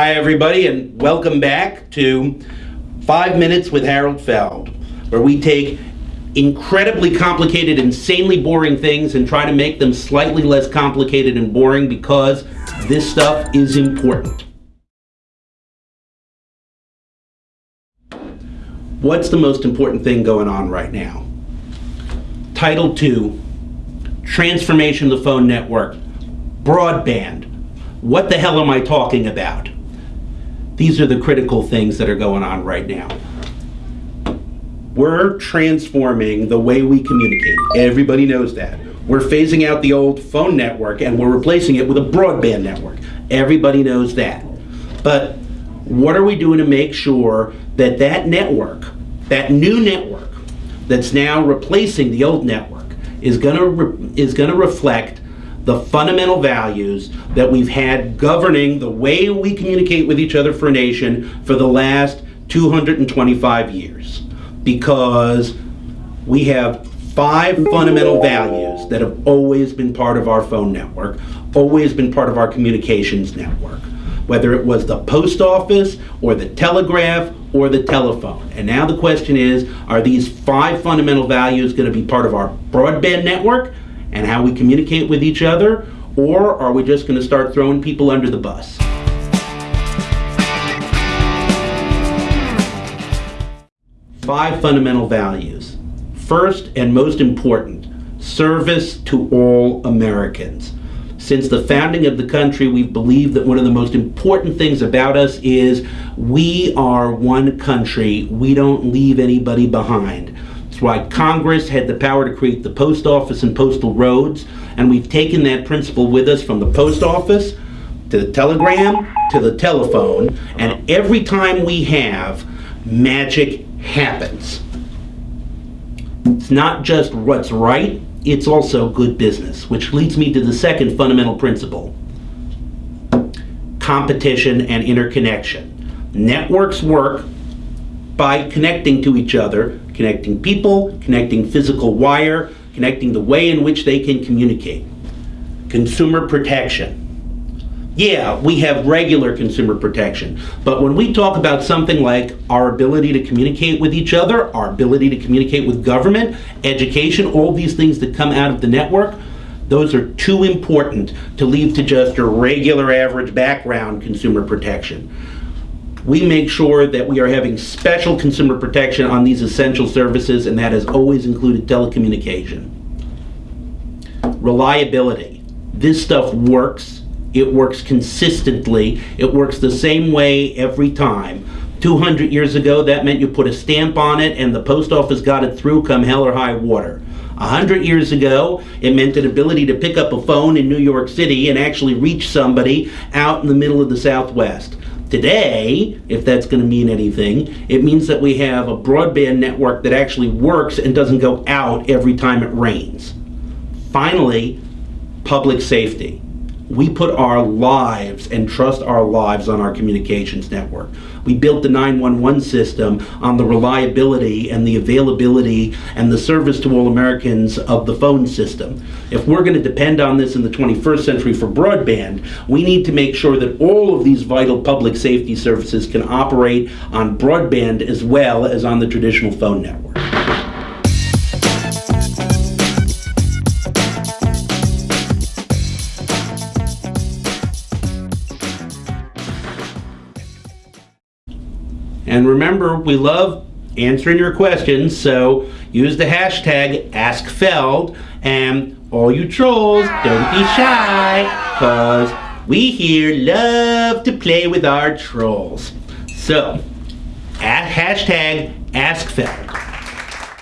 Hi, everybody, and welcome back to Five Minutes with Harold Feld, where we take incredibly complicated, insanely boring things and try to make them slightly less complicated and boring because this stuff is important. What's the most important thing going on right now? Title II, Transformation of the Phone Network, Broadband. What the hell am I talking about? These are the critical things that are going on right now. We're transforming the way we communicate. Everybody knows that. We're phasing out the old phone network and we're replacing it with a broadband network. Everybody knows that. But what are we doing to make sure that that network, that new network that's now replacing the old network is going to is going to reflect the fundamental values that we've had governing the way we communicate with each other for a nation for the last 225 years. Because we have five fundamental values that have always been part of our phone network, always been part of our communications network, whether it was the post office or the telegraph or the telephone. And now the question is, are these five fundamental values going to be part of our broadband network? And how we communicate with each other, or are we just going to start throwing people under the bus? Five fundamental values. First and most important, service to all Americans. Since the founding of the country, we've believed that one of the most important things about us is we are one country. We don't leave anybody behind. Why Congress had the power to create the post office and postal roads, and we've taken that principle with us from the post office to the telegram to the telephone, and every time we have, magic happens. It's not just what's right, it's also good business, which leads me to the second fundamental principle competition and interconnection. Networks work by connecting to each other connecting people, connecting physical wire, connecting the way in which they can communicate. Consumer protection. Yeah, we have regular consumer protection, but when we talk about something like our ability to communicate with each other, our ability to communicate with government, education, all these things that come out of the network, those are too important to leave to just a regular average background consumer protection we make sure that we are having special consumer protection on these essential services, and that has always included telecommunication. Reliability. This stuff works. It works consistently. It works the same way every time. 200 years ago, that meant you put a stamp on it and the post office got it through come hell or high water. A hundred years ago, it meant an ability to pick up a phone in New York City and actually reach somebody out in the middle of the Southwest. Today, if that's going to mean anything, it means that we have a broadband network that actually works and doesn't go out every time it rains. Finally, public safety we put our lives and trust our lives on our communications network. We built the 911 system on the reliability and the availability and the service to all Americans of the phone system. If we're going to depend on this in the 21st century for broadband, we need to make sure that all of these vital public safety services can operate on broadband as well as on the traditional phone network. And remember, we love answering your questions, so use the hashtag AskFeld, and all you trolls, don't be shy, because we here love to play with our trolls. So, at hashtag AskFeld.